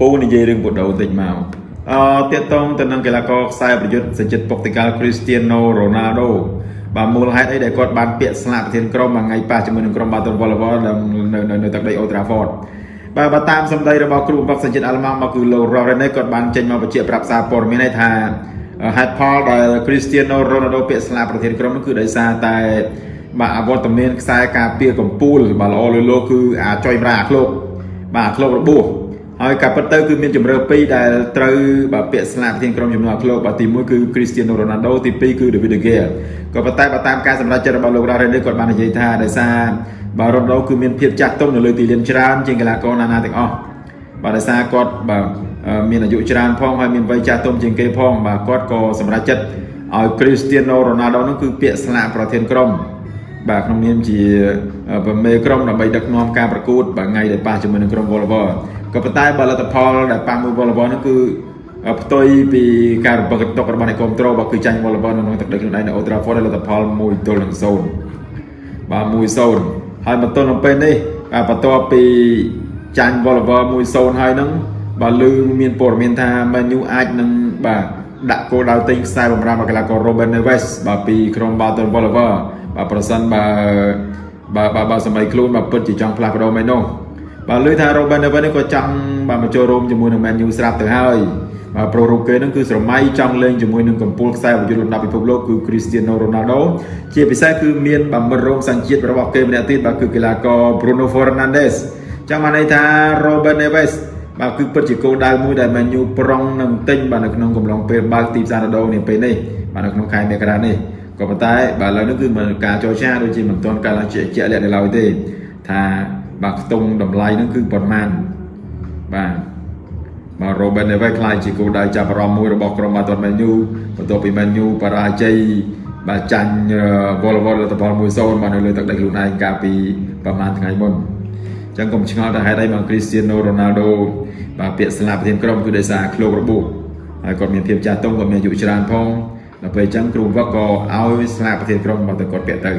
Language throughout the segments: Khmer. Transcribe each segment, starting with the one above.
ពូនិយាយរឿងបូដូបន្តិចមកអឺតាកតងទៅនឹងកីឡាករខ្សែប្រយុទ្ធសញ្ជាតិពុកតិកាល់ Cristiano Ronaldo បាទមូលហេតុអីដែលគាត់បានពាក្យស្លាកប្រធានក្រុមមួយថ្ងៃប៉ះជាមួយនឹងក្រុម Baton Volleyball នៅនៅនៅទឹកដី Old Trafford បាទបើតាមសម្ដីរបស់គ្រូបង្វឹកសញ្ជាតិអាល្លឺម៉ង់មកគឺលោក Rorene គាត់បានចេញមកបញ្ជាក់ប្រាប់សារព័ត៌មានថាហេតុផលដែល Cristiano Ronaldo ពាក្យស្លាកប្រធានក្រុមនោះគឺដោយសារតែបាទអវត្តមានខ្សែការពារកម្ពូលបាទល្អលឺលោគឺអាចុយប្រាអាឃ្លោកបាទអាឃ្លោករបួស ហើយការពិតទៅគឺមានជំរឿពីរដែលត្រូវបាទពាក្យស្លាកប្រធានក្រុមចំនួនឃ្លោកបាទទី1គឺ Cristiano Ronaldo ទី2គឺ David De Gea ក៏ប៉ុន្តែបើតាមការសម្រេចចិត្តរបស់លោក Rorene គាត់បាននិយាយថាដោយសារបាទ Ronaldo គឺមានភាពចាស់ទុំនៅលើទីលានច្រើនជាងកីឡាករណាណាទាំងអស់បាទដោយសារគាត់បាទមានអាយុច្រើនផងហើយមានវ័យចាស់ទុំជាងគេផងបាទគាត់ក៏សម្រេចចិត្តឲ្យ Cristiano Ronaldo នោះគឺពាក្យស្លាកប្រធានក្រុម បាទក្នុងនាមជាប្រមេក្រុមដើម្បីដឹកនាំការប្រកួតបាទថ្ងៃដែលប៉ះជាមួយនឹងក្រុម Volleyball ក៏ប៉ុន្តែបើលទ្ធផលដែលប៉ះមួយ Volleyball នោះគឺផ្ទុយពីការរំពឹងទុករបស់អ្នកគ្រប់គ្រងបើគឺចាញ់ Volleyball នៅក្នុងទឹកដីខ្លួនឯងនៅ Old Trafford លទ្ធផល1ទល់នឹង0បាទ1-0ហើយបន្ទាប់នៅពេលនេះបន្ទាប់ពីចាញ់ Volleyball 1-0ហើយនឹងបាទឮមានព័ត៌មានថា Man U អាចនឹងបាទដាក់គោលដៅទិញខ្សែបម្រាមកីឡាករ Robin Neves បាទពីក្រុម Baton Volleyball បាទប្រសិនបើបើបើបើសម័យខ្លួនបើពិតជាចង់ផ្លាស់ប្ដូរមែននោះបាទលើថា Robin Neves នេះក៏ចង់បាទមកចូលរួមជាមួយនឹង Man U ស្រាប់ទៅហើយបាទប្រូរូគេនឹងគឺស្រមៃចង់លេងជាមួយនឹងកំពូលខ្សែប្រយុទ្ធលំដាប់ពិភពលោកគឺ Cristiano Ronaldo ជាពិសេសគឺមានបាទមិត្តរួមសញ្ជាតិរបស់គេម្នាក់ទៀតបាទគឺកីឡាករ Bruno Fernandes ចាំបានន័យថា Robin Neves បាទគឺពិតជាគោលដៅមួយដែល Man U ប្រុងនឹងទិញបាទនៅក្នុងកំឡុងពេលបើកទីផ្សារដូរនេះពេលនេះបាទនៅក្នុងខែមករានេះ ក៏ប៉ុន្តែបាទឥឡូវនេះគឺមិនការចរចាដូចជាមិនទាន់កើតឡើងជាជាក់លាក់នៅឡើយទេថាបាទខ្ទង់តម្លៃហ្នឹងគឺប៉ុន្មានបាទបាទ Robin Neves ខ្លាយជាគោលដៅចាប់អារម្មណ៍មួយរបស់ក្រុមបាល់ទាត់ Man U បន្ទាប់ពី Man U បរាជ័យបាទចាញ់ Volleyball លទ្ធផល1-0បាទនៅលើទឹកដីខ្លួនឯងកាលពីប្រហែលថ្ងៃមុនអញ្ចឹងកុំឆ្ងល់ថាហេតុអីមក Cristiano Ronaldo បាទពាក្យស្លាប់ប្រធានក្រុមគឺដោយសារឃ្លោករបួសហើយគាត់មានភាពចាស់ទុំគាត់មានអាយុច្រើនផង ដល់ពេលអញ្ចឹងគ្រូវឹកក៏ឲ្យស្លាកប្រធានក្រុមមកទៅគាត់ពាក់ទៅ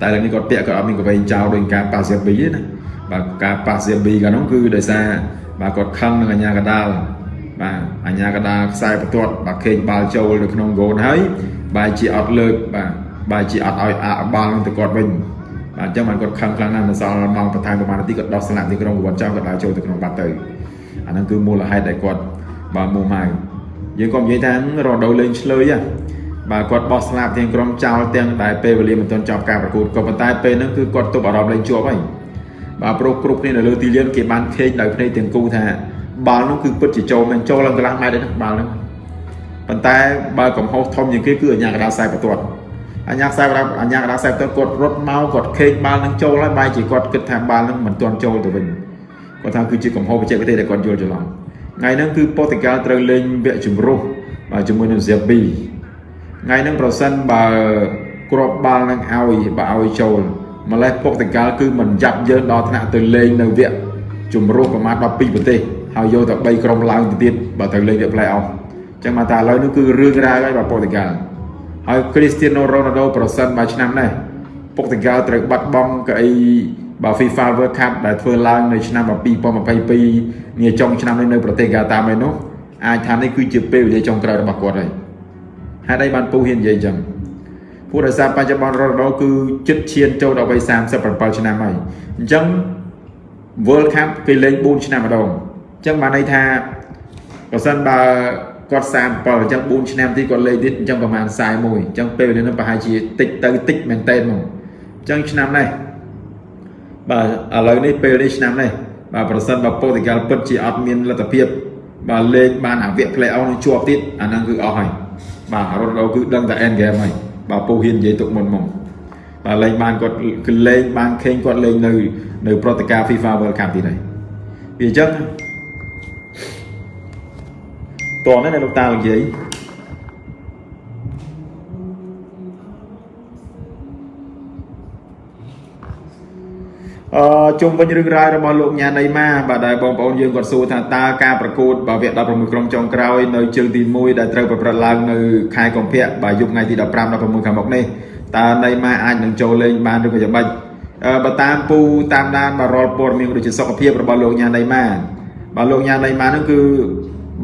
តែលើនេះគាត់ពាក់គាត់អត់មានកវែងចោលដោយការប៉ាសៀប៊ីទេណាបាទការប៉ាសៀប៊ីកាលនោះគឺដោយសារបាទគាត់ខឹងនឹងអាញាកដាលបាទអាញាកដាលខ្សែបន្ទាត់បាទខេងបាល់ចូលនៅក្នុងហ្គោលហើយបាទជាអត់លើកបាទបាទជាអត់ឲ្យអាបាល់នឹងទៅគាត់វិញបាទអញ្ចឹងបានគាត់ខឹងខ្លាំងណាស់នៅសល់ម៉ោងបន្ថែមប្រហែលនាទីគាត់ដោះស្លាកទីក្រុងគាត់ចោលគាត់ដើរចូលទៅក្នុងបាត់ទៅអាហ្នឹងគឺមូលហេតុដែលគាត់បាទមួម៉ៅ យើងក៏និយាយថារដូវលេងឆ្លើយហ่ะបាទគាត់បោះស្លាប់ទាំងក្រុមចោលទាំងដែលពេលវេលាមិនទាន់ចប់ការប្រកួតក៏ប៉ុន្តែពេលហ្នឹងគឺគាត់ទប់អារម្មណ៍លេងជាប់ហើយបាទប្រុសគ្រប់គ្នានៅលើទីលានគេបានខេកដោយភ្នែកទាំងគូថាបាល់នោះគឺពិតជាចូលមិនចូលឡើងកន្លះម៉ែត្រទេណាបាល់នោះប៉ុន្តែបើកំហុសធំជាងគេគឺអញ្ញាកដាខ្សែបន្ទាត់អញ្ញាខ្សែបន្ទាត់អញ្ញាកដាខ្សែបន្ទាត់គាត់រត់មកគាត់ខេកបាល់នឹងចូលហើយបែរជាគាត់គិតថាបាល់នឹងមិនទាន់ចូលទៅវិញគាត់ថាគឺជាកំហុសបច្ចេកទេសដែលគាត់យល់ច្រឡំ ថ្ងៃហ្នឹងគឺប៉ូទុយហ្គាល់ត្រូវលេងវគ្គជំរុះបាទជាមួយនឹង Zerbi ថ្ងៃហ្នឹងប្រសិនបើគ្រាប់បាល់នឹងឲ្យបើឲ្យចូលម្លេះប៉ូទុយហ្គាល់គឺមិនយ៉ាប់យើងដល់ថ្នាក់ទៅលេងនៅវគ្គជំរុះប្រមាណ12ប្រទេសហើយយកតែ3ក្រុមឡើងទៅទៀតបើត្រូវលេងវគ្គ play off អញ្ចឹងមកតែឥឡូវនេះគឺរឿងរ៉ាវហើយបាទប៉ូទុយហ្គាល់ហើយ Cristiano Ronaldo ប្រសិនបើឆ្នាំនេះប៉ូទុយហ្គាល់ត្រូវបាត់បង់កៅអី បើ FIFA World Cup ដែលធ្វើឡើងនៅឆ្នាំ2022នាចុងឆ្នាំនេះនៅប្រទេសកាតាមែននោះអាចថានេះគឺជាពេលវេលាចុងក្រោយរបស់គាត់ហើយហេតុអីបានពូហ៊ាននិយាយអញ្ចឹងព្រោះដោយសារបច្ចុប្បន្នរ៉ូណូគឺជិតឈានចូលដល់វ័យ37ឆ្នាំហើយអញ្ចឹង World Cup គេលេង4ឆ្នាំម្ដងអញ្ចឹងបានន័យថាបើសិនបើគាត់37អញ្ចឹង4ឆ្នាំទៀតគាត់លេងទៀតអញ្ចឹងប្រហែល41អញ្ចឹងពេលវេលានោះប្រហែលជាតិចទៅតិចមែនតើហ្មងអញ្ចឹងឆ្នាំនេះ បាទឥឡូវនេះពេលនេះឆ្នាំនេះបាទប្រសិនបើប៉ូទុយហ្គាល់ពិតជាអត់មានលទ្ធភាពបាទលេងបានអាវគ្គ play off នឹងជាប់ទៀតអាហ្នឹងគឺអស់ហើយបាទរ៉ូណូគឺដឹងតែ end game ហើយបាទពូហ៊ាននិយាយទុកមុនមកបាទលេងបានគាត់គឺលេងបានខេងគាត់លេងនៅនៅប្រតិការ FIFA World Cup ទៀតហើយវាអញ្ចឹងតោះនេះលោកតានិយាយ អឺជុំវិញរឿងរ៉ាវរបស់លោកញ៉ាណៃម៉ាបាទដែលបងប្អូនយើងគាត់សួរថាតើការប្រកួតបើវគ្គ16ក្រុមចុងក្រោយនៅជើងទី1ដែលត្រូវប្រព្រឹត្តឡើងនៅខែកុម្ភៈបាទយប់ថ្ងៃទី15 16ខាងមុខនេះតើណៃម៉ាអាចនឹងចូលលេងបានឬក៏យ៉ាងម៉េចបើតាមពូតាមដានបាទរាល់ព័ត៌មានដូចជាសុខភាពរបស់លោកញ៉ាណៃម៉ាបាទលោកញ៉ាណៃម៉ាហ្នឹងគឺ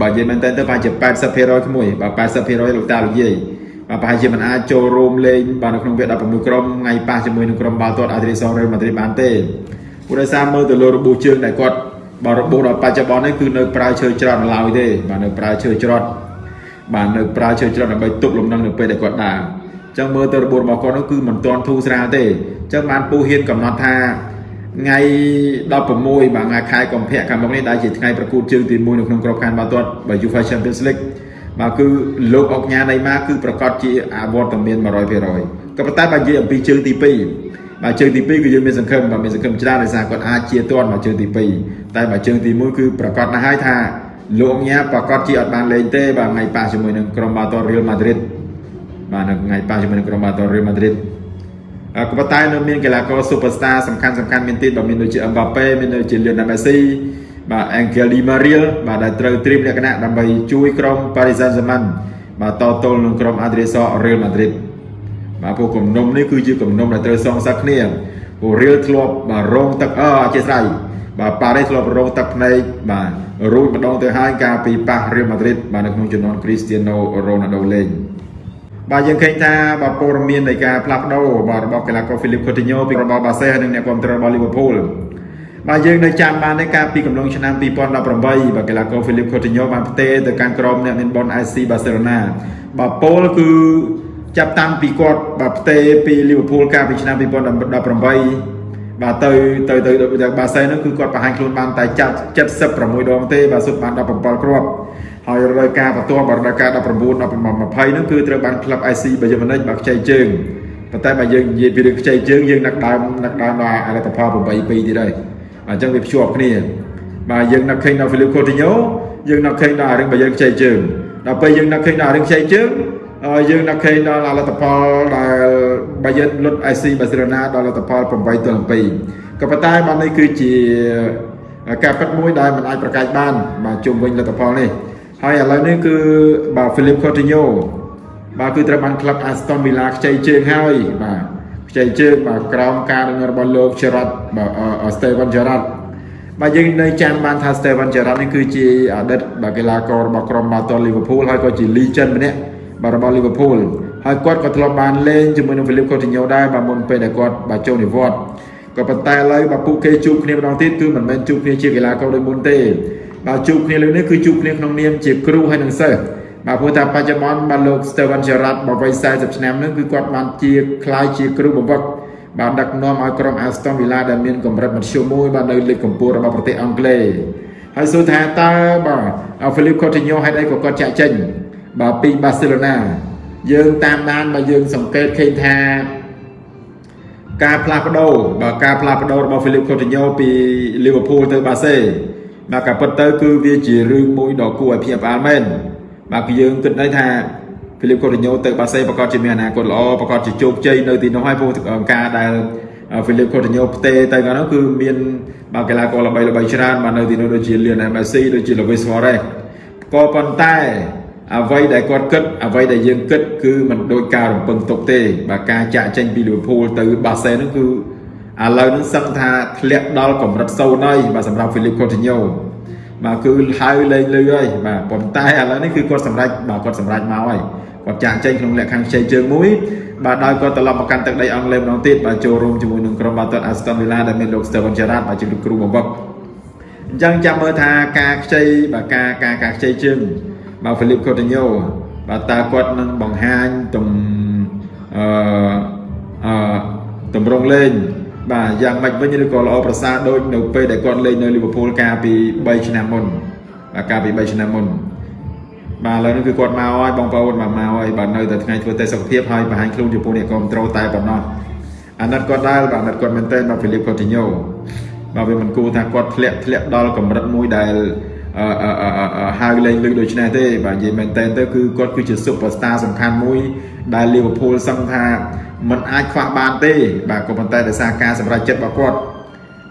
បើនិយាយមែនតើទៅប្រហែលជា80%ក្មួយបាទ80%លោកតាលោកយាយបាទ ប្រហែលជាមិនអាចចូលរួមលេងបាទនៅក្នុងវគ្គ16ក្រុមថ្ងៃប៉ះជាមួយនឹងក្រុមបាល់ទាត់អាឌ្រីសរ៉េម៉ាឌ្រីបានទេព្រោះដោយសារមើលទៅលើរបួសជើងដែលគាត់បាទរបួសដល់បច្ចុប្បន្ននេះគឺនៅប្រើឈើច្រត់ឡើយទេបាទនៅប្រើឈើច្រត់បាទនៅប្រើឈើច្រត់ដើម្បីទប់លំនឹងនៅពេលដែលគាត់ដើរអញ្ចឹងមើលទៅរបួសរបស់គាត់នោះគឺមិនទាន់ធូរស្រាលទេអញ្ចឹងបានពូហ៊ានកំណត់ថាថ្ងៃ16បាទថ្ងៃខែកុម្ភៈខាងមុខនេះដែលជាថ្ងៃប្រកួតជើងទី1នៅក្នុងក្របខ័ណ្ឌបាល់ទាត់ UEFA Champions League បាទគឺលោកអុកញ៉ាណៃម៉ាគឺប្រកាសជាអវត្តមាន100%ក៏ប៉ុន្តែបើនិយាយអំពីជើងទី2បាទជើងទី2គឺយើងមានសង្ឃឹមបាទមានសង្ឃឹមច្រើនដោយសារគាត់អាចជាទាន់មកជើងទី2តែបើជើងទី1គឺប្រកាសណាស់ហើយថាលោកអុកញ៉ាប្រកាសជាអត់បានលេងទេបាទថ្ងៃប៉ះជាមួយនឹងក្រុមបាល់ទាត់ Real Madrid បាទនៅថ្ងៃប៉ះជាមួយនឹងក្រុមបាល់ទាត់ Real Madrid ក៏ប៉ុន្តែនៅមានកីឡាករ Superstar សំខាន់សំខាន់មានទៀតបាទមានដូចជា Mbappe មានដូចជា Lionel Messi បាទ Angel Di Maria បាទដែលត្រូវត្រៀមលក្ខណៈដើម្បីជួយក្រុម Paris Saint-Germain បាទតទល់នឹងក្រុម Adriso Real Madrid បាទពួកគំនុំនេះគឺជាគំនុំដែលត្រូវសងសឹកគ្នាពួក Real ធ្លាប់បាទរងទឹកអអធិស្ឋានបាទ Paris ធ្លាប់រងទឹកភ្នែកបាទរួចម្ដងទៅហើយកាលពីប៉ះ Real Madrid បាទនៅក្នុងជំនាន់ Cristiano Ronaldo លេងបាទយើងឃើញថាបាទព័ត៌មាននៃការផ្លាស់ប្ដូរបាទរបស់កីឡាករ Philip Coutinho ពីរបស់ Barca និងអ្នកគ្រប់គ្រងរបស់ Liverpool បាទយើងនៅចាំបានទេកាលពីកំឡុងឆ្នាំ2018បាទកីឡាករ Philip Coutinho បានផ្ទេរទៅកាន់ក្រុមអ្នកមានបុណ្យ FC Barcelona បាទពលគឺចាប់តាំងពីគាត់បាទផ្ទេរពី Liverpool កាលពីឆ្នាំ2018បាទទៅទៅទៅបាសែនហ្នឹងគឺគាត់បង្ហាញខ្លួនបានតែចាប់76ដងទេបាទសុទ្ធបាន17គ្រាប់ហើយរដូវកាលបន្ទាប់បាទរដូវកាល19 19 20ហ្នឹងគឺត្រូវបានក្លឹប IC បាយមិនិចបាទខ្ចីជើងប៉ុន្តែបើយើងនិយាយពីរឿងខ្ចីជើងយើងនឹកដើមនឹកដើមដល់អលតផល8 2ទៀតហើយ អញ្ចឹងវាភ្ជាប់គ្នាបាទយើងនឹកឃើញដល់ Philip Coutinho យើងនឹកឃើញដល់រឿងបើយើងខ្ចីជើងដល់ពេលយើងនឹកឃើញដល់រឿងខ្ចីជើងយើងនឹកឃើញដល់លទ្ធផលដែលបាយើងលុត IC បាសេឡូណាដល់លទ្ធផល8ទល់7ក៏ប៉ុន្តែបាទនេះគឺជាការពិតមួយដែលមិនអាចប្រកែកបាន បាទជុំវិញលទ្ធផលនេះហើយឥឡូវនេះគឺបាទ Philip Coutinho បាទគឺត្រូវបានក្លឹប Aston Villa ខ្ចីជើងហើយបាទ ខ្ចីជើងបាទក្រោមការដឹកនាំរបស់លោក Gerrard បាទ Steven Gerrard បាទយើងនៅចាំបានថា Steven Gerrard នេះគឺជាអតីតបាទកីឡាកររបស់ក្រុមបាល់ទាត់ Liverpool ហើយក៏ជា legend ម្នាក់បាទរបស់ Liverpool ហើយគាត់ក៏ធ្លាប់បានលេងជាមួយនឹង Philip Coutinho ដែរបាទមុនពេលដែលគាត់បាទចូលនិវត្តន៍ក៏ប៉ុន្តែឥឡូវបាទពួកគេជួបគ្នាម្ដងទៀតគឺមិនមែនជួបគ្នាជាកីឡាករដូចមុនទេបាទជួបគ្នាលើនេះគឺជួបគ្នាក្នុងនាមជាគ្រូហើយនឹងសិស្ស បាទព្រោះថាបច្ចុប្បន្នបាទលោក Steven Gerrard បវ័យ40ឆ្នាំនឹងគឺគាត់បានជាខ្លាយជាគ្រូបង្វឹកបាទដឹកនាំឲ្យក្រុម Aston Villa ដែលមានកម្រិតមធ្យមមួយបាទនៅលីកកម្ពុជារបស់ប្រទេសអង់គ្លេសហើយសួរថាតើបាទ Philip Coutinho ហេតុអីក៏គាត់ចាក់ចេញបាទពី Barcelona យើងតាមដានបើយើងសង្កេតឃើញថាការផ្លាស់ប្ដូរបាទការផ្លាស់ប្ដូររបស់ Philip Coutinho ពី Liverpool ទៅ Barca បាទការពិតទៅគឺវាជារឿងមួយដ៏គួរឲ្យភ្ញាក់ផ្អើលមែន បាទគឺយើងគិតដែរថា Philip Coutinho ទៅបាសេប្រកាសជាមានអនាគតល្អប្រកាសជាជោគជ័យនៅទីនោះហើយព្រោះការដែល Philip Coutinho ផ្ទេទៅកាលនោះគឺមានបាទកីឡាករល្បីល្បីច្រើនបាទនៅទីនោះដូចជា Lionel Messi ដូចជា Luis Suarez ក៏ប៉ុន្តែអ្វីដែលគាត់គិតអ្វីដែលយើងគិតគឺមិនដូចការរំពឹងទុកទេបាទការចាក់ចេញពី Liverpool ទៅបាសេនោះគឺឥឡូវនេះសឹកថាធ្លាក់ដល់កម្រិតសូន្យហើយបាទសម្រាប់ Philip Coutinho បាទ គឺហៅលេងលឺហើយបាទប៉ុន្តែឥឡូវនេះគឺគាត់សម្រេចបាទគាត់សម្រេចមកហើយគាត់ចាក់ចេញក្នុងលក្ខខណ្ឌខ្ចីជើងមួយបាទដោយគាត់ត្រឡប់មកកាន់ទឹកដីអង់គ្លេសម្ដងទៀតបាទចូលរួមជាមួយនឹងក្រុមបាល់ទាត់ Aston Villa ដែលមានលោក Steven Gerrard បាទជាគ្រូបង្វឹកអញ្ចឹងចាំមើលថាការខ្ចីបាទការការការខ្ចីជើងបាទ Philip Coutinho បាទតើគាត់នឹងបង្ហាញទំអឺអឺតម្រង់លេង បាទយ៉ាងម៉េចវិញឬក៏ល្អប្រសើរដូចនៅពេលដែលគាត់លេងនៅលីវើពូលកាលពី3ឆ្នាំមុនបាទកាលពី3ឆ្នាំមុនបាទឥឡូវនេះគឺគាត់មកហើយបងប្អូនមកមកហើយបាទនៅតែថ្ងៃធ្វើតេស្តសុខភាពហើយបង្ហាញខ្លួនចំពោះអ្នកគ្រប់ត្រូលតែប៉ុណ្ណោះអាណិតគាត់ដែរបាទអាណិតគាត់មែនទែនបាទហ្វីលីបកូទីញ៉ូបាទវាមិនគួរថាគាត់ធ្លាក់ធ្លាក់ដល់កម្រិតមួយដែលអឺអឺហៅលេងលឺដូច្នេះទេបាទនិយាយមែនតើទៅគឺគាត់គឺជា superstar សំខាន់មួយដែល Liverpool សឹងថា มันអាចខ្វះបានទេបាទក៏ប៉ុន្តែដោយសារការសម្រេចចិត្តរបស់គាត់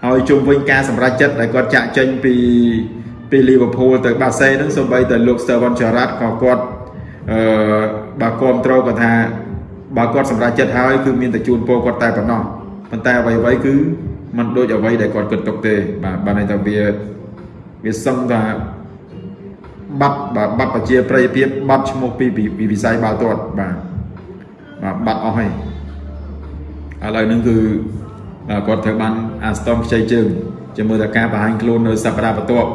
ហើយជុំវិញការសម្រេចចិត្តដែលគាត់ចាក់ចេញពីពី Liverpool ទៅ Barca ហ្នឹងសូម្បីតែលោក Steven Gerrard ក៏គាត់អឺបាទគ្រប់ត្រូលគាត់ថាបើគាត់សម្រេចចិត្តហើយគឺមានតែជូនពរគាត់តែប៉ុណ្ណោះប៉ុន្តែអ្វីៗគឺมันដូចអ្វីដែលគាត់គិតទុកទេបាទបានន័យថាវា វាសឹងថាបាត់បាទបាត់ប្រជាប្រិយភាពបាត់ឈ្មោះពីពីវិស័យបាល់ទាត់បាទបាទបាត់អស់ហើយ ឥឡូវហ្នឹងគឺគាត់ត្រូវបានអាស្តនខ្ចីជើងជាមួយតែការបង្ហាញខ្លួននៅសប្តាហ៍បន្ទាប់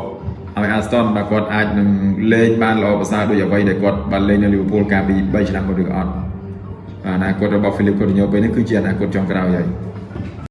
ឲ្យអាស្តនបាទគាត់អាចនឹងលេងបានល្អប្រសើរដូចអ្វីដែលគាត់បានលេងនៅលីវើពូលកាលពី3ឆ្នាំមុនឬអត់អនាគតរបស់ Philip Coutinho ពេលនេះគឺជាអនាគតចុងក្រោយហើយ